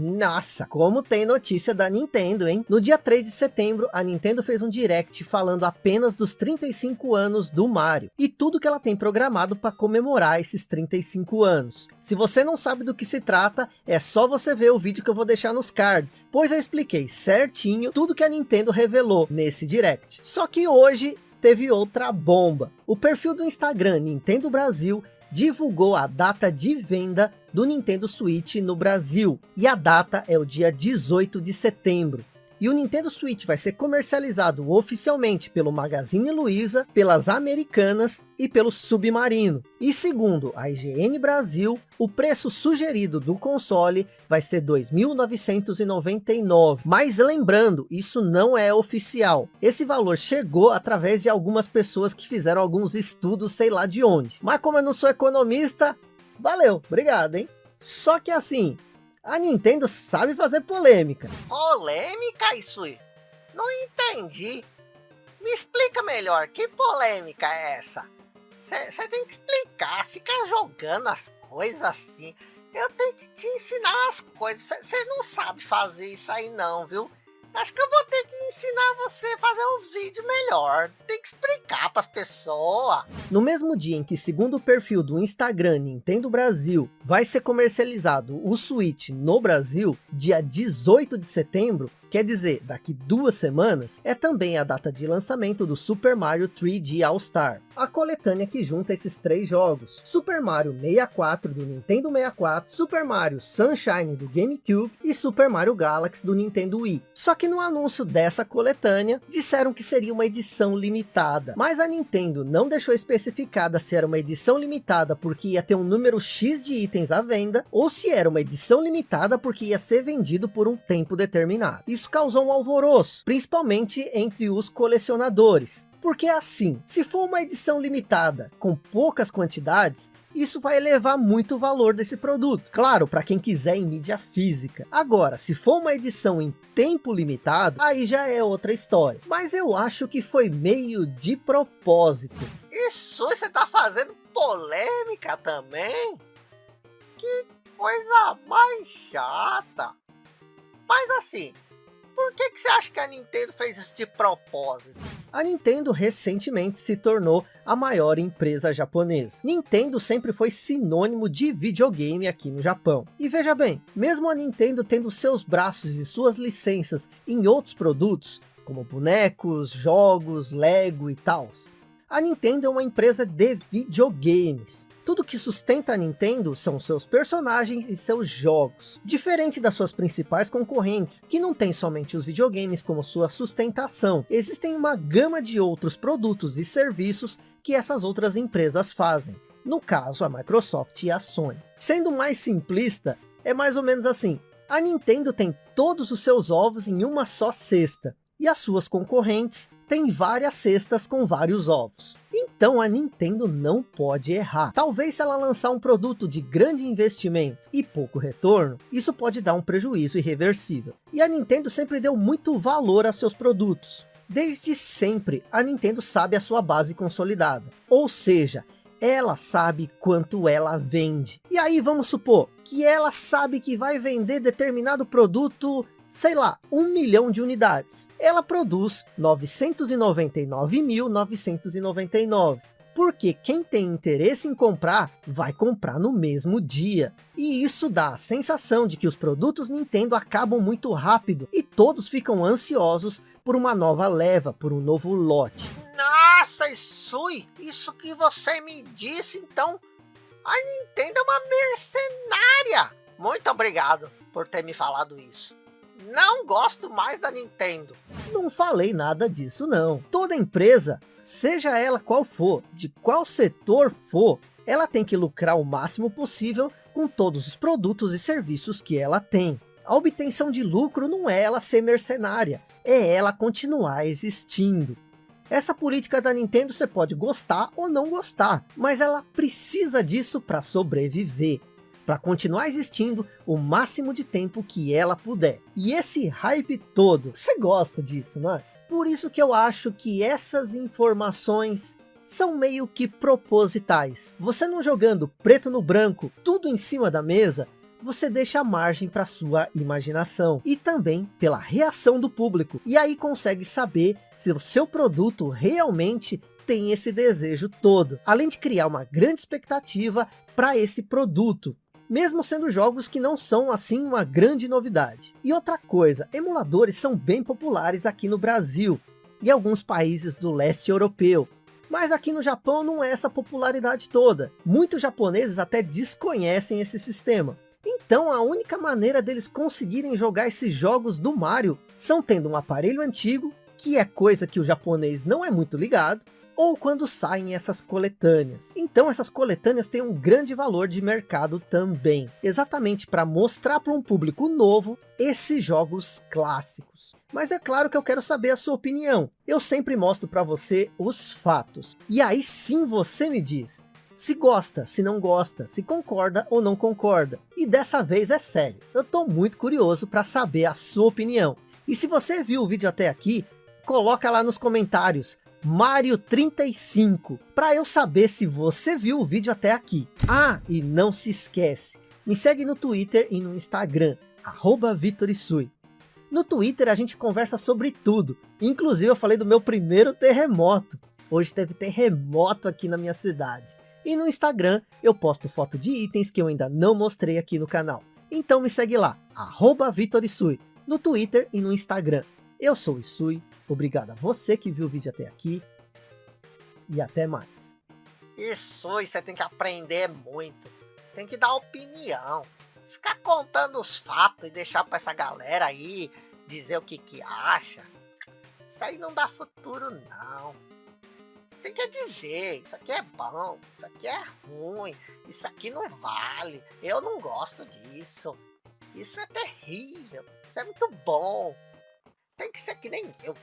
Nossa, como tem notícia da Nintendo, hein? No dia 3 de setembro, a Nintendo fez um direct falando apenas dos 35 anos do Mario. E tudo que ela tem programado para comemorar esses 35 anos. Se você não sabe do que se trata, é só você ver o vídeo que eu vou deixar nos cards. Pois eu expliquei certinho tudo que a Nintendo revelou nesse direct. Só que hoje teve outra bomba. O perfil do Instagram Nintendo Brasil divulgou a data de venda do Nintendo Switch no Brasil. E a data é o dia 18 de setembro. E o Nintendo Switch vai ser comercializado oficialmente pelo Magazine Luiza, pelas Americanas e pelo Submarino. E segundo a IGN Brasil, o preço sugerido do console vai ser 2.999. Mas lembrando, isso não é oficial. Esse valor chegou através de algumas pessoas que fizeram alguns estudos, sei lá de onde. Mas como eu não sou economista, valeu, obrigado, hein? Só que assim, a Nintendo sabe fazer polêmica. Polêmica, Isui? Não entendi. Me explica melhor, que polêmica é essa? Você tem que explicar, fica jogando as coisas assim. Eu tenho que te ensinar as coisas. Você não sabe fazer isso aí não, viu? Acho que eu vou ter que ensinar você a fazer uns vídeos melhor. Tem que explicar para as pessoas. No mesmo dia em que, segundo o perfil do Instagram Nintendo Brasil, vai ser comercializado o Switch no Brasil, dia 18 de setembro, Quer dizer, daqui duas semanas, é também a data de lançamento do Super Mario 3D All Star, a coletânea que junta esses três jogos. Super Mario 64 do Nintendo 64, Super Mario Sunshine do GameCube e Super Mario Galaxy do Nintendo Wii. Só que no anúncio dessa coletânea, disseram que seria uma edição limitada. Mas a Nintendo não deixou especificada se era uma edição limitada porque ia ter um número X de itens à venda, ou se era uma edição limitada porque ia ser vendido por um tempo determinado. Isso causou um alvoroço, principalmente entre os colecionadores. Porque assim, se for uma edição limitada com poucas quantidades, isso vai elevar muito o valor desse produto. Claro, para quem quiser em mídia física. Agora, se for uma edição em tempo limitado, aí já é outra história. Mas eu acho que foi meio de propósito. Isso, você tá fazendo polêmica também? Que coisa mais chata. Mas assim, por que, que você acha que a Nintendo fez isso de propósito? A Nintendo recentemente se tornou a maior empresa japonesa. Nintendo sempre foi sinônimo de videogame aqui no Japão. E veja bem, mesmo a Nintendo tendo seus braços e suas licenças em outros produtos, como bonecos, jogos, Lego e tal, a Nintendo é uma empresa de videogames. Tudo que sustenta a Nintendo são seus personagens e seus jogos. Diferente das suas principais concorrentes, que não tem somente os videogames como sua sustentação. Existem uma gama de outros produtos e serviços que essas outras empresas fazem. No caso, a Microsoft e a Sony. Sendo mais simplista, é mais ou menos assim. A Nintendo tem todos os seus ovos em uma só cesta. E as suas concorrentes tem várias cestas com vários ovos. Então a Nintendo não pode errar. Talvez se ela lançar um produto de grande investimento e pouco retorno, isso pode dar um prejuízo irreversível. E a Nintendo sempre deu muito valor a seus produtos. Desde sempre, a Nintendo sabe a sua base consolidada. Ou seja, ela sabe quanto ela vende. E aí vamos supor que ela sabe que vai vender determinado produto sei lá, um milhão de unidades. Ela produz 999.999. Porque quem tem interesse em comprar, vai comprar no mesmo dia. E isso dá a sensação de que os produtos Nintendo acabam muito rápido. E todos ficam ansiosos por uma nova leva, por um novo lote. Nossa, Isui, isso que você me disse, então... A Nintendo é uma mercenária. Muito obrigado por ter me falado isso não gosto mais da Nintendo. Não falei nada disso não. Toda empresa, seja ela qual for, de qual setor for, ela tem que lucrar o máximo possível com todos os produtos e serviços que ela tem. A obtenção de lucro não é ela ser mercenária, é ela continuar existindo. Essa política da Nintendo você pode gostar ou não gostar, mas ela precisa disso para sobreviver para continuar existindo o máximo de tempo que ela puder. E esse hype todo, você gosta disso, não é? Por isso que eu acho que essas informações são meio que propositais. Você não jogando preto no branco, tudo em cima da mesa, você deixa margem para sua imaginação e também pela reação do público. E aí consegue saber se o seu produto realmente tem esse desejo todo, além de criar uma grande expectativa para esse produto mesmo sendo jogos que não são assim uma grande novidade. E outra coisa, emuladores são bem populares aqui no Brasil e alguns países do leste europeu. Mas aqui no Japão não é essa popularidade toda. Muitos japoneses até desconhecem esse sistema. Então a única maneira deles conseguirem jogar esses jogos do Mario são tendo um aparelho antigo, que é coisa que o japonês não é muito ligado, ou quando saem essas coletâneas. Então essas coletâneas têm um grande valor de mercado também, exatamente para mostrar para um público novo esses jogos clássicos. Mas é claro que eu quero saber a sua opinião. Eu sempre mostro para você os fatos. E aí sim você me diz, se gosta, se não gosta, se concorda ou não concorda. E dessa vez é sério, eu estou muito curioso para saber a sua opinião. E se você viu o vídeo até aqui, coloca lá nos comentários, Mario 35, para eu saber se você viu o vídeo até aqui. Ah, e não se esquece, me segue no Twitter e no Instagram, arroba Vitorisui. No Twitter a gente conversa sobre tudo, inclusive eu falei do meu primeiro terremoto. Hoje teve terremoto aqui na minha cidade. E no Instagram eu posto foto de itens que eu ainda não mostrei aqui no canal. Então me segue lá, arroba Vitorisui, no Twitter e no Instagram. Eu sou o Isui, obrigado a você que viu o vídeo até aqui. E até mais. Isso, você tem que aprender muito. Tem que dar opinião. Ficar contando os fatos e deixar para essa galera aí dizer o que que acha. Isso aí não dá futuro não. Você tem que dizer, isso aqui é bom, isso aqui é ruim, isso aqui não vale, eu não gosto disso. Isso é terrível, isso é muito bom. Tem que ser que nem eu.